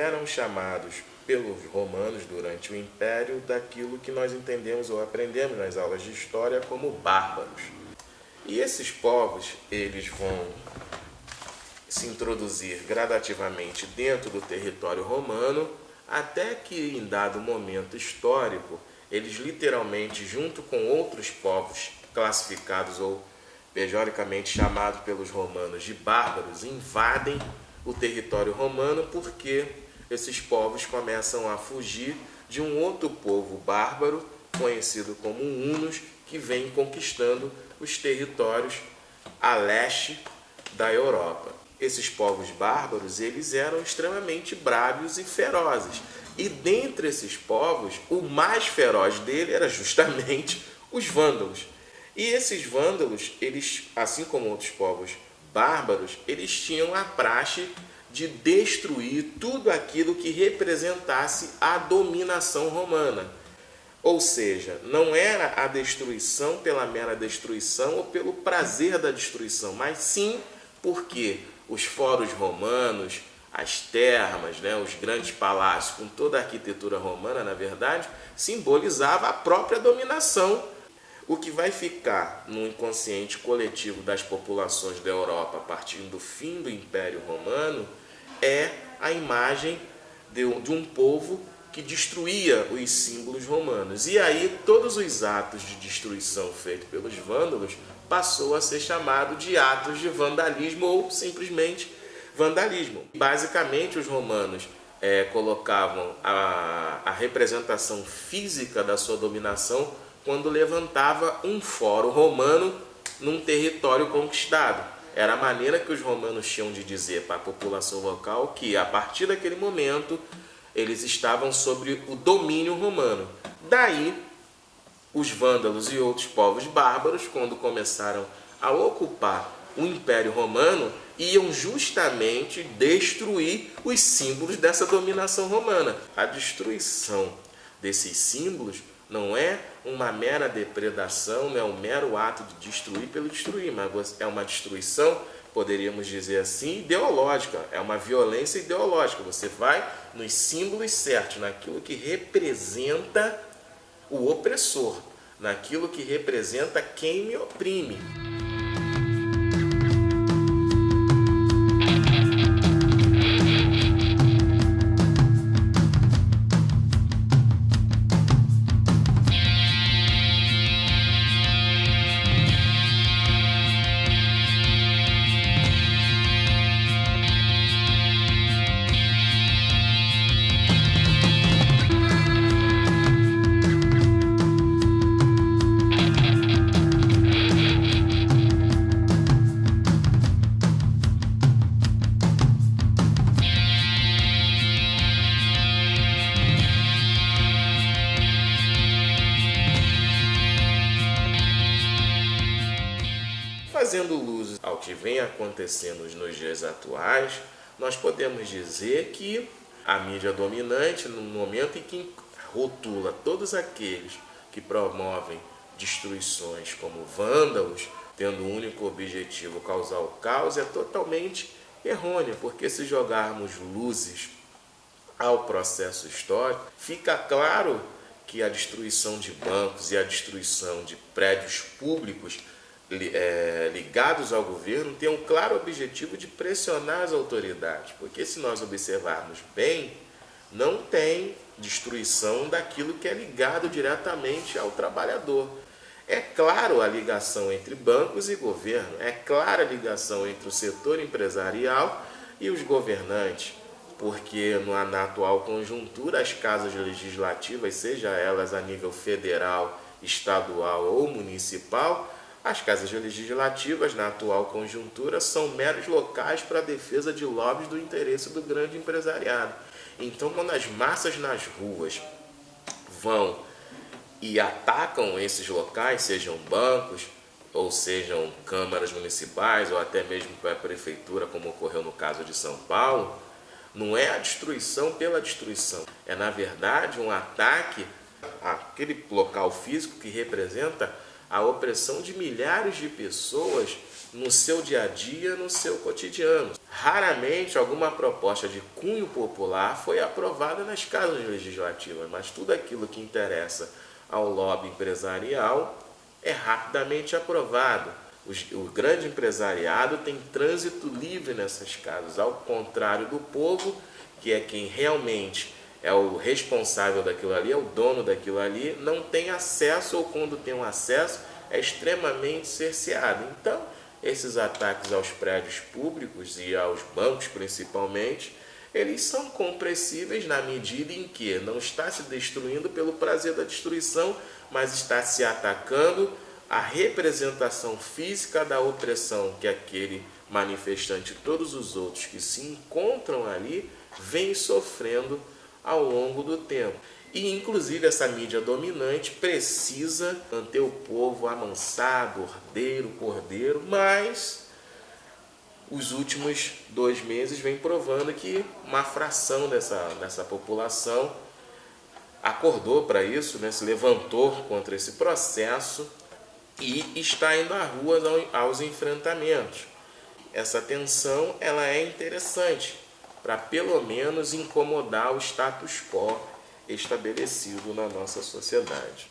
eram chamados pelos romanos durante o Império daquilo que nós entendemos ou aprendemos nas aulas de história como bárbaros. E esses povos, eles vão se introduzir gradativamente dentro do território romano, até que em dado momento histórico, eles literalmente, junto com outros povos classificados ou pejoricamente chamados pelos romanos de bárbaros, invadem o território romano porque esses povos começam a fugir de um outro povo bárbaro, conhecido como hunos, que vem conquistando os territórios a leste da Europa esses povos bárbaros, eles eram extremamente bravos e ferozes. E dentre esses povos, o mais feroz dele era justamente os vândalos. E esses vândalos, eles, assim como outros povos bárbaros, eles tinham a praxe de destruir tudo aquilo que representasse a dominação romana. Ou seja, não era a destruição pela mera destruição ou pelo prazer da destruição, mas sim porque os fóruns romanos, as termas, né, os grandes palácios, com toda a arquitetura romana, na verdade, simbolizava a própria dominação. O que vai ficar no inconsciente coletivo das populações da Europa a partir do fim do Império Romano é a imagem de um povo que destruía os símbolos romanos. E aí todos os atos de destruição feitos pelos vândalos passou a ser chamado de atos de vandalismo ou simplesmente vandalismo. Basicamente os romanos é, colocavam a, a representação física da sua dominação quando levantava um fórum romano num território conquistado. Era a maneira que os romanos tinham de dizer para a população local que, a partir daquele momento, eles estavam sobre o domínio romano. Daí, os vândalos e outros povos bárbaros, quando começaram a ocupar o Império Romano, iam justamente destruir os símbolos dessa dominação romana. A destruição desses símbolos não é uma mera depredação, não é um mero ato de destruir pelo destruir, mas é uma destruição poderíamos dizer assim, ideológica. É uma violência ideológica. Você vai nos símbolos certos, naquilo que representa o opressor, naquilo que representa quem me oprime. Vem acontecendo nos dias atuais, nós podemos dizer que a mídia dominante, no momento em que rotula todos aqueles que promovem destruições como vândalos, tendo o único objetivo causar o caos, é totalmente errônea, porque se jogarmos luzes ao processo histórico, fica claro que a destruição de bancos e a destruição de prédios públicos ligados ao governo têm um claro objetivo de pressionar as autoridades, porque se nós observarmos bem, não tem destruição daquilo que é ligado diretamente ao trabalhador. É claro a ligação entre bancos e governo, é clara a ligação entre o setor empresarial e os governantes, porque na atual conjuntura as casas legislativas, seja elas a nível federal, estadual ou municipal, as casas legislativas, na atual conjuntura, são meros locais para a defesa de lobbies do interesse do grande empresariado. Então, quando as massas nas ruas vão e atacam esses locais, sejam bancos, ou sejam câmaras municipais, ou até mesmo a prefeitura, como ocorreu no caso de São Paulo, não é a destruição pela destruição, é na verdade um ataque àquele local físico que representa a opressão de milhares de pessoas no seu dia a dia, no seu cotidiano. Raramente alguma proposta de cunho popular foi aprovada nas casas legislativas, mas tudo aquilo que interessa ao lobby empresarial é rapidamente aprovado. O grande empresariado tem trânsito livre nessas casas, ao contrário do povo, que é quem realmente é o responsável daquilo ali, é o dono daquilo ali, não tem acesso ou quando tem um acesso é extremamente cerceado. Então, esses ataques aos prédios públicos e aos bancos principalmente, eles são compressíveis na medida em que não está se destruindo pelo prazer da destruição, mas está se atacando a representação física da opressão que aquele manifestante e todos os outros que se encontram ali vêm sofrendo ao longo do tempo. E inclusive essa mídia dominante precisa manter o povo amansado, ordeiro, cordeiro, mas os últimos dois meses vem provando que uma fração dessa, dessa população acordou para isso, né, se levantou contra esse processo e está indo à rua aos enfrentamentos. Essa tensão ela é interessante para pelo menos incomodar o status quo estabelecido na nossa sociedade.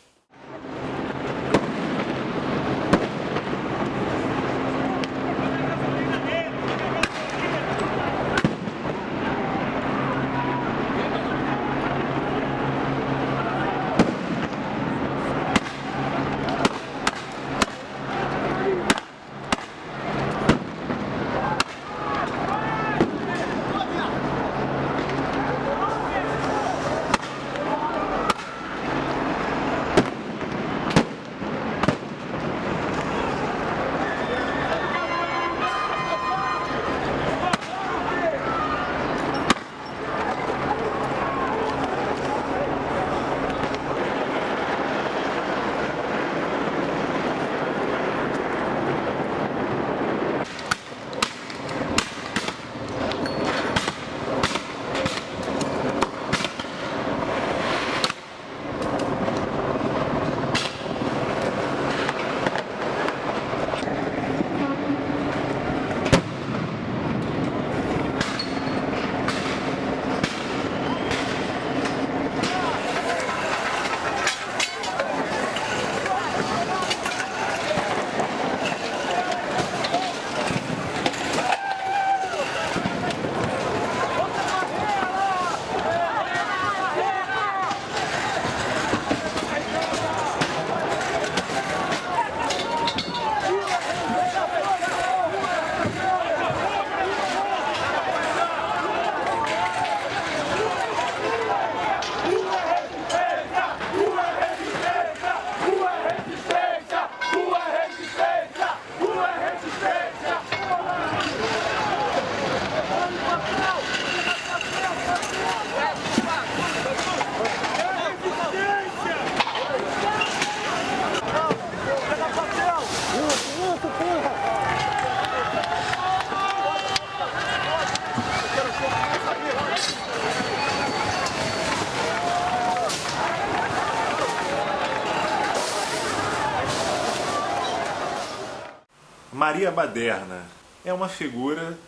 Maria Baderna é uma figura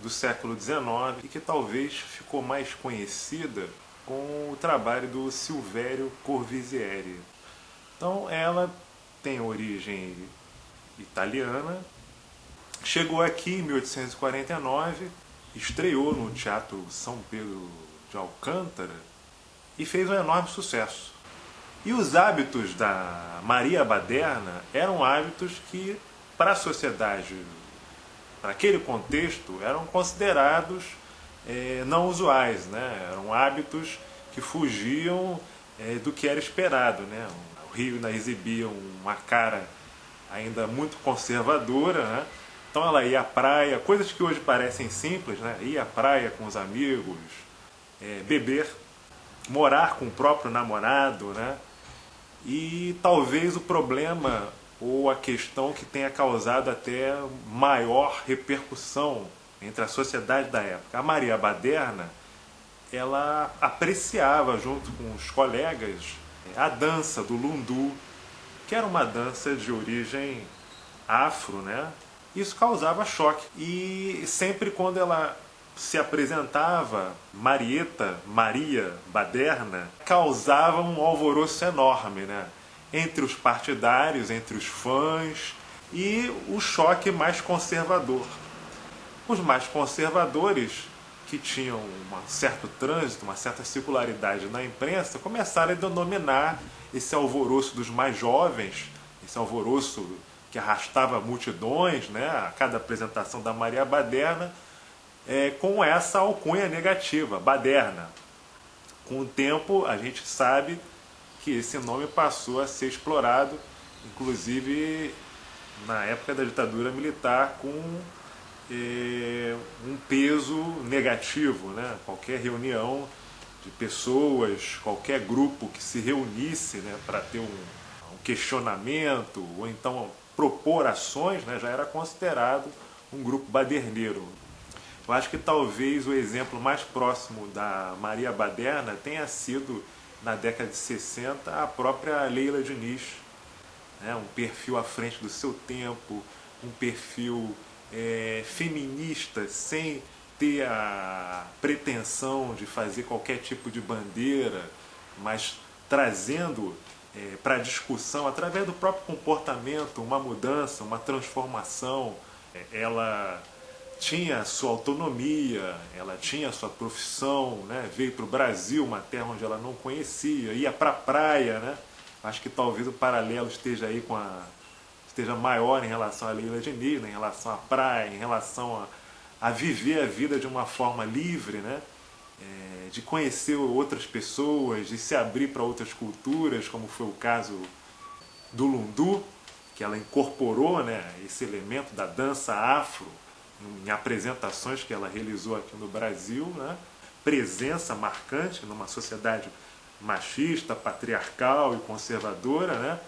do século XIX e que talvez ficou mais conhecida com o trabalho do Silvério Corvisieri. Então ela tem origem italiana, chegou aqui em 1849, estreou no Teatro São Pedro de Alcântara e fez um enorme sucesso. E os hábitos da Maria Baderna eram hábitos que para a sociedade, para aquele contexto, eram considerados é, não usuais, né? eram hábitos que fugiam é, do que era esperado. Né? O Rio ainda exibia uma cara ainda muito conservadora, né? então ela ia à praia, coisas que hoje parecem simples, né? ia à praia com os amigos, é, beber, morar com o próprio namorado, né? e talvez o problema ou a questão que tenha causado até maior repercussão entre a sociedade da época. A Maria Baderna, ela apreciava junto com os colegas a dança do lundu, que era uma dança de origem afro, né? Isso causava choque. E sempre quando ela se apresentava, Marieta, Maria Baderna, causava um alvoroço enorme, né? Entre os partidários, entre os fãs e o choque mais conservador. Os mais conservadores, que tinham um certo trânsito, uma certa circularidade na imprensa, começaram a denominar esse alvoroço dos mais jovens, esse alvoroço que arrastava multidões né, a cada apresentação da Maria Baderna, é, com essa alcunha negativa, Baderna. Com o tempo, a gente sabe que esse nome passou a ser explorado, inclusive na época da ditadura militar, com é, um peso negativo. Né? Qualquer reunião de pessoas, qualquer grupo que se reunisse né, para ter um, um, questionamento ou então propor ações, né, já era considerado um grupo baderneiro. Eu acho que talvez o exemplo mais próximo da Maria Baderna tenha sido, na década de 60, a própria Leila Diniz. Né? Um perfil à frente do seu tempo, um perfil é, feminista sem ter a pretensão de fazer qualquer tipo de bandeira, mas trazendo é, para a discussão, através do próprio comportamento, uma mudança, uma transformação. É, ela tinha sua autonomia, ela tinha sua profissão, né? veio para o Brasil, uma terra onde ela não conhecia, ia para a praia. Né? Acho que talvez o paralelo esteja aí com a, esteja maior em relação à Leila Diniz, né? em relação à praia, em relação a, a viver a vida de uma forma livre, né? É, de conhecer outras pessoas, de se abrir para outras culturas, como foi o caso do Lundu, que ela incorporou né, esse elemento da dança afro em apresentações que ela realizou aqui no Brasil, né? presença marcante numa sociedade machista, patriarcal e conservadora, né?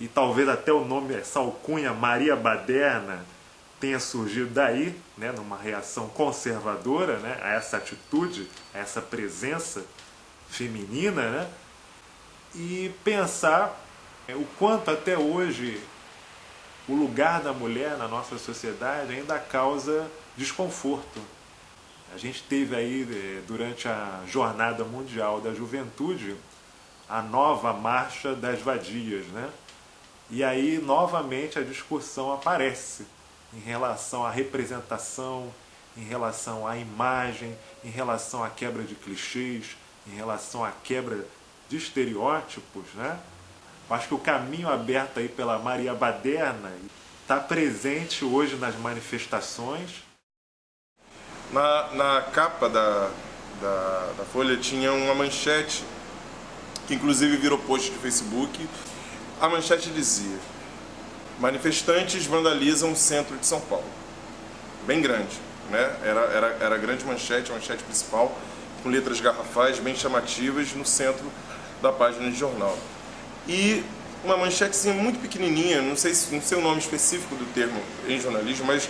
e talvez até o nome, essa alcunha Maria Baderna, tenha surgido daí, né, numa reação conservadora né, a essa atitude, a essa presença feminina, né, e pensar é, o quanto até hoje o lugar da mulher na nossa sociedade ainda causa desconforto. A gente teve aí, é, durante a Jornada Mundial da Juventude, a nova Marcha das Vadias, né? E aí, novamente, a discussão aparece em relação à representação, em relação à imagem, em relação à quebra de clichês, em relação à quebra de estereótipos, né? Acho que o caminho aberto aí pela Maria Baderna está presente hoje nas manifestações. Na, na capa da, da, da Folha tinha uma manchete, que inclusive virou post de Facebook, a manchete dizia: Manifestantes vandalizam o centro de São Paulo. Bem grande, né? Era, era, era a grande manchete, a manchete principal, com letras garrafais bem chamativas no centro da página de jornal. E uma manchetezinha muito pequenininha, não sei, não sei o nome específico do termo em jornalismo, mas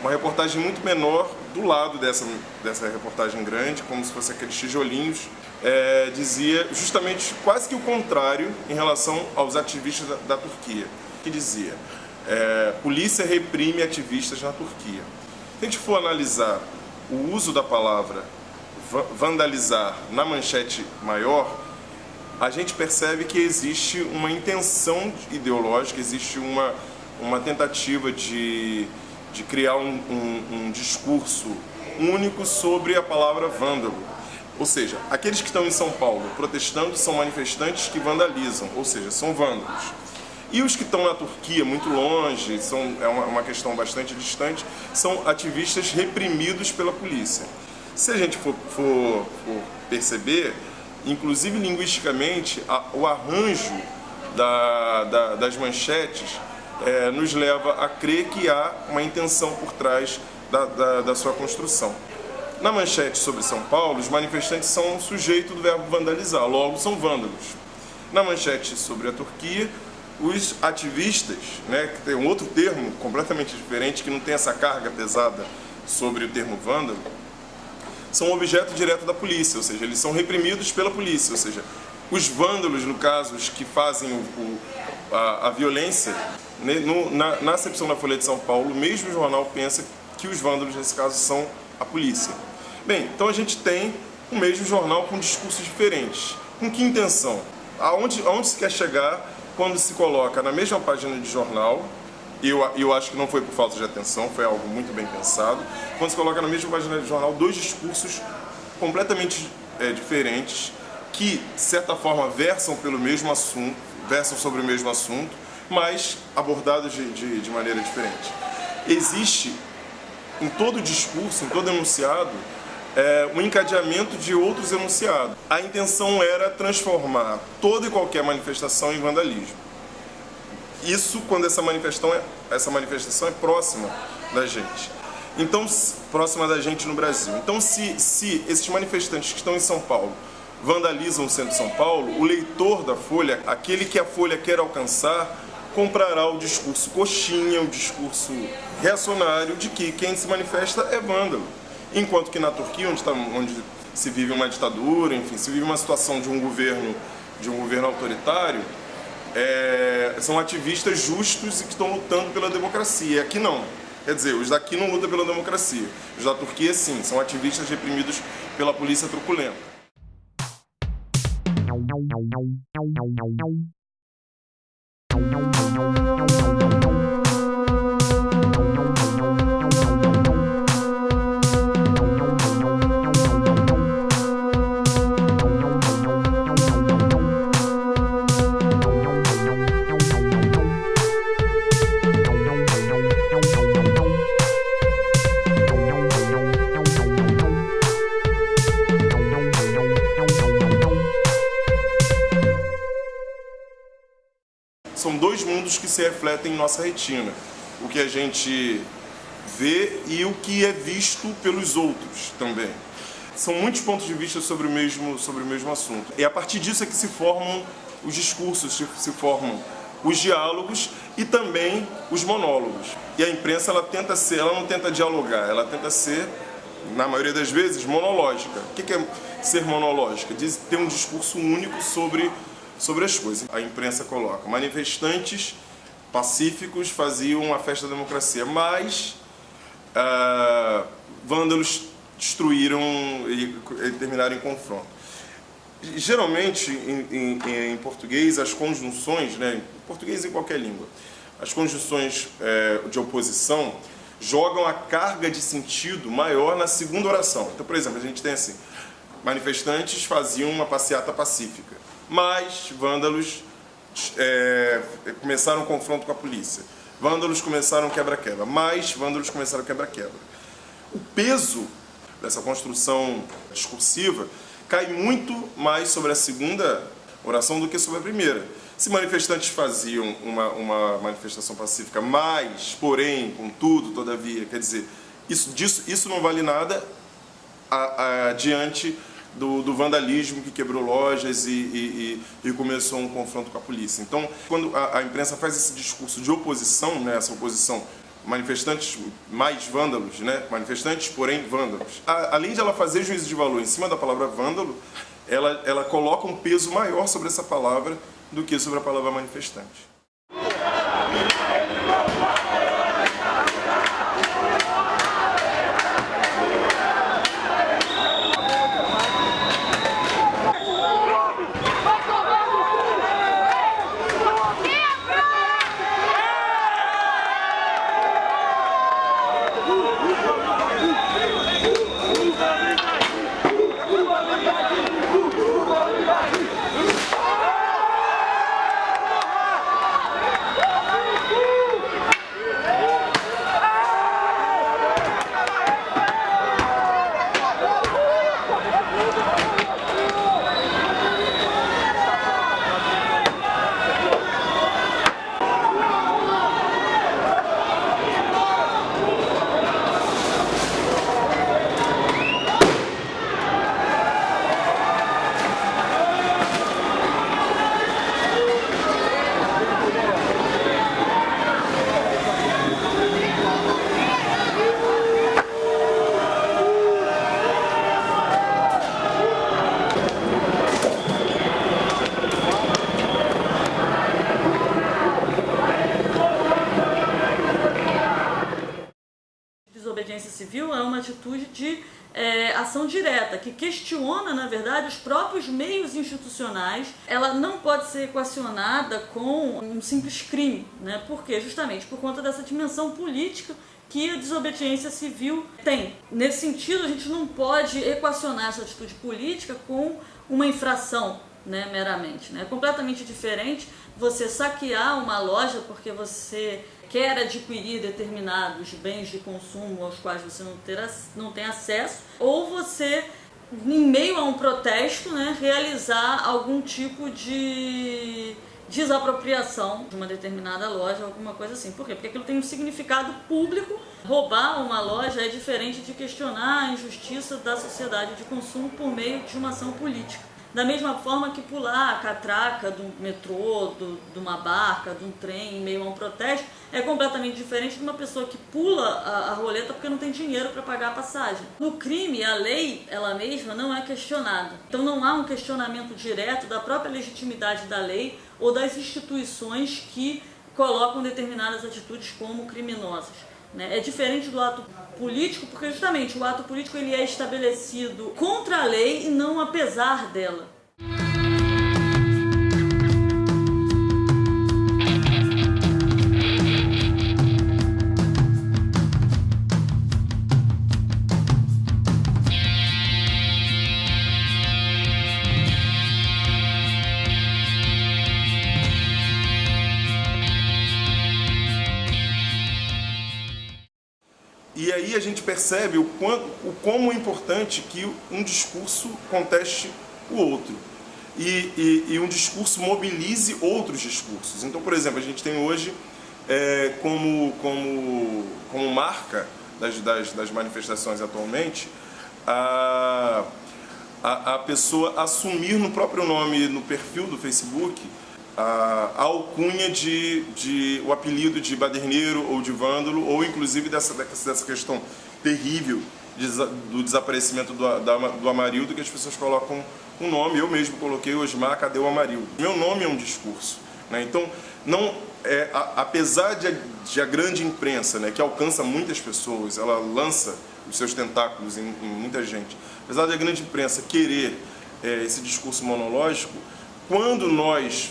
uma reportagem muito menor do lado dessa, dessa reportagem grande, como se fosse aqueles tijolinhos, é, dizia justamente quase que o contrário em relação aos ativistas da, da Turquia, que dizia é, polícia reprime ativistas na Turquia. Se a gente for analisar o uso da palavra vandalizar na manchete maior, a gente percebe que existe uma intenção ideológica, existe uma, uma tentativa de de criar um, um, um discurso único sobre a palavra vândalo. Ou seja, aqueles que estão em São Paulo protestando são manifestantes que vandalizam, ou seja, são vândalos. E os que estão na Turquia, muito longe, são, é uma, uma questão bastante distante, são ativistas reprimidos pela polícia. Se a gente for, for, for perceber, inclusive linguisticamente, a, o arranjo da, da, das manchetes é, nos leva a crer que há uma intenção por trás da, da, da sua construção. Na manchete sobre São Paulo, os manifestantes são sujeito do verbo vandalizar, logo são vândalos. Na manchete sobre a Turquia, os ativistas, né, que tem um outro termo completamente diferente, que não tem essa carga pesada sobre o termo vândalo, são objeto direto da polícia, ou seja, eles são reprimidos pela polícia, ou seja, os vândalos, no caso, os que fazem o, o, a, a violência, No, na, na acepção da Folha de São Paulo, o mesmo jornal pensa que os vândalos, nesse caso, são a polícia. Bem, então a gente tem o mesmo jornal com discursos diferentes. Com que intenção? Aonde, aonde se quer chegar quando se coloca na mesma página de jornal, eu, eu acho que não foi por falta de atenção, foi algo muito bem pensado, quando se coloca na mesma página de jornal dois discursos completamente é, diferentes, que, de certa forma, versam pelo mesmo assunto, versam sobre o mesmo assunto, mas abordados de, de, de maneira diferente. Existe em todo discurso, em todo enunciado, é, um encadeamento de outros enunciados. A intenção era transformar toda e qualquer manifestação em vandalismo. Isso quando essa manifestação é, essa manifestação é próxima da gente. Então, próxima da gente no Brasil. Então, se, se esses manifestantes que estão em São Paulo vandalizam o centro de São Paulo, o leitor da Folha, aquele que a Folha quer alcançar, comprará o discurso coxinha, o discurso reacionário de que quem se manifesta é vândalo. Enquanto que na Turquia, onde, tá, onde se vive uma ditadura, enfim, se vive uma situação de um governo, de um governo autoritário, é, são ativistas justos e que estão lutando pela democracia. Aqui não. Quer dizer, os daqui não lutam pela democracia. Os da Turquia, sim, são ativistas reprimidos pela polícia truculenta. Nossa retina. O que a gente vê e o que é visto pelos outros também. São muitos pontos de vista sobre o mesmo, sobre o mesmo assunto. E a partir disso é que se formam os discursos, se formam os diálogos e também os monólogos. E a imprensa ela tenta ser, ela não tenta dialogar, ela tenta ser, na maioria das vezes, monológica. O que é ser monológica? Diz ter um discurso único sobre sobre as coisas. A imprensa coloca, manifestantes pacíficos faziam uma festa da democracia, mas uh, vândalos destruíram e, e terminaram em confronto. Geralmente, em, em, em, português, as conjunções, né, em português em qualquer língua, as conjunções é, de oposição jogam a carga de sentido maior na segunda oração. Então, por exemplo, a gente tem assim, manifestantes faziam uma passeata pacífica mas vândalos é, começaram um confronto com a polícia. Vândalos começaram quebra-quebra, mas vândalos começaram quebra-quebra. O peso dessa construção discursiva cai muito mais sobre a segunda oração do que sobre a primeira. Se manifestantes faziam uma, uma manifestação pacífica, mas, porém, contudo, todavia, quer dizer, isso, disso, isso não vale nada a, a, diante do, do, vandalismo que quebrou lojas e, e, e, começou um confronto com a polícia. Então, quando a, a imprensa faz esse discurso de oposição, né, essa oposição manifestantes mais vândalos, né? manifestantes, porém vândalos. A, além de ela fazer juízo de valor em cima da palavra vândalo, ela, ela coloca um peso maior sobre essa palavra do que sobre a palavra manifestante. Ela não pode ser equacionada com um simples crime. Né? Por quê? Justamente por conta dessa dimensão política que a desobediência civil tem. Nesse sentido, a gente não pode equacionar essa atitude política com uma infração, né, meramente. Né? É completamente diferente você saquear uma loja porque você quer adquirir determinados bens de consumo aos quais você não, ter, não tem acesso, ou você, em meio a um protesto, né, realizar algum tipo de desapropriação de uma determinada loja, alguma coisa assim. Por quê? Porque aquilo tem um significado público. Roubar uma loja é diferente de questionar a injustiça da sociedade de consumo por meio de uma ação política. Da mesma forma que pular a catraca do metrô, do, de uma barca, de um trem em meio a um protesto, é completamente diferente de uma pessoa que pula a, a roleta porque não tem dinheiro para pagar a passagem. No crime, a lei, ela mesma, não é questionada. Então não há um questionamento direto da própria legitimidade da lei ou das instituições que colocam determinadas atitudes como criminosas. Né? É diferente do ato político, porque justamente o ato político ele é estabelecido contra a lei e não apesar dela. Percebe o, quanto, o como é importante que um discurso conteste o outro. E, e, e, um discurso mobilize outros discursos. Então, por exemplo, a gente tem hoje é, como, como, como marca das, das, das manifestações atualmente a, a, a pessoa assumir no próprio nome, no perfil do Facebook, a, alcunha de, de o apelido de baderneiro ou de vândalo, ou inclusive dessa, dessa questão terrível do desaparecimento do, da, do Amarildo, que as pessoas colocam um nome, eu mesmo coloquei Osmar, cadê o Amarildo? Meu nome é um discurso. Né? Então, não, é, a, apesar de a, de a, grande imprensa, né, que alcança muitas pessoas, ela lança os seus tentáculos em, em muita gente, apesar da grande imprensa querer é, esse discurso monológico, quando nós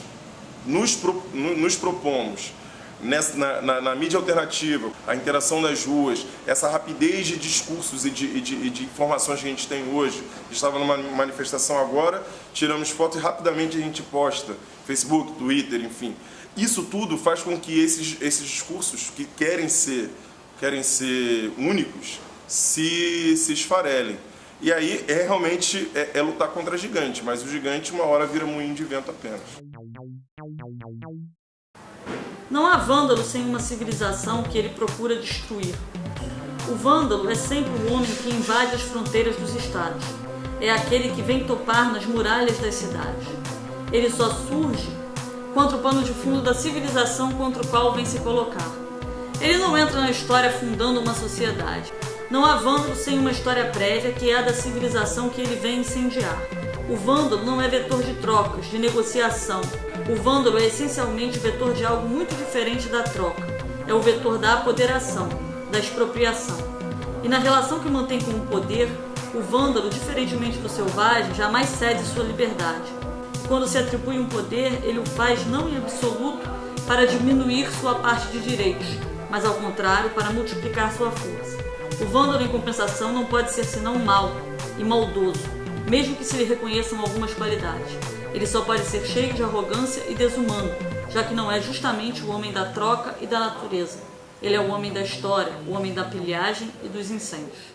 nos, pro, nos propomos nessa, na, na, na, mídia alternativa, a interação nas ruas, essa rapidez de discursos e de, de, de informações que a gente tem hoje. Estava numa manifestação agora, tiramos foto e rapidamente a gente posta, Facebook, Twitter, enfim. Isso tudo faz com que esses, esses discursos que querem ser, querem ser únicos se, se esfarelem. E aí é realmente é, é lutar contra gigante, mas o gigante uma hora vira moinho de vento apenas. Não há vândalo sem uma civilização que ele procura destruir. O vândalo é sempre o homem que invade as fronteiras dos estados. É aquele que vem topar nas muralhas das cidades. Ele só surge contra o pano de fundo da civilização contra o qual vem se colocar. Ele não entra na história fundando uma sociedade. Não há vândalo sem uma história prévia que é a da civilização que ele vem incendiar. O vândalo não é vetor de trocas, de negociação. O vândalo é essencialmente vetor de algo muito diferente da troca. É o vetor da apoderação, da expropriação. E na relação que mantém com o poder, o vândalo, diferentemente do selvagem, jamais cede sua liberdade. Quando se atribui um poder, ele o faz não em absoluto para diminuir sua parte de direitos, mas ao contrário, para multiplicar sua força. O vândalo, em compensação, não pode ser senão mal e maldoso, mesmo que se lhe reconheçam algumas qualidades. Ele só pode ser cheio de arrogância e desumano, já que não é justamente o homem da troca e da natureza. Ele é o homem da história, o homem da pilhagem e dos incêndios.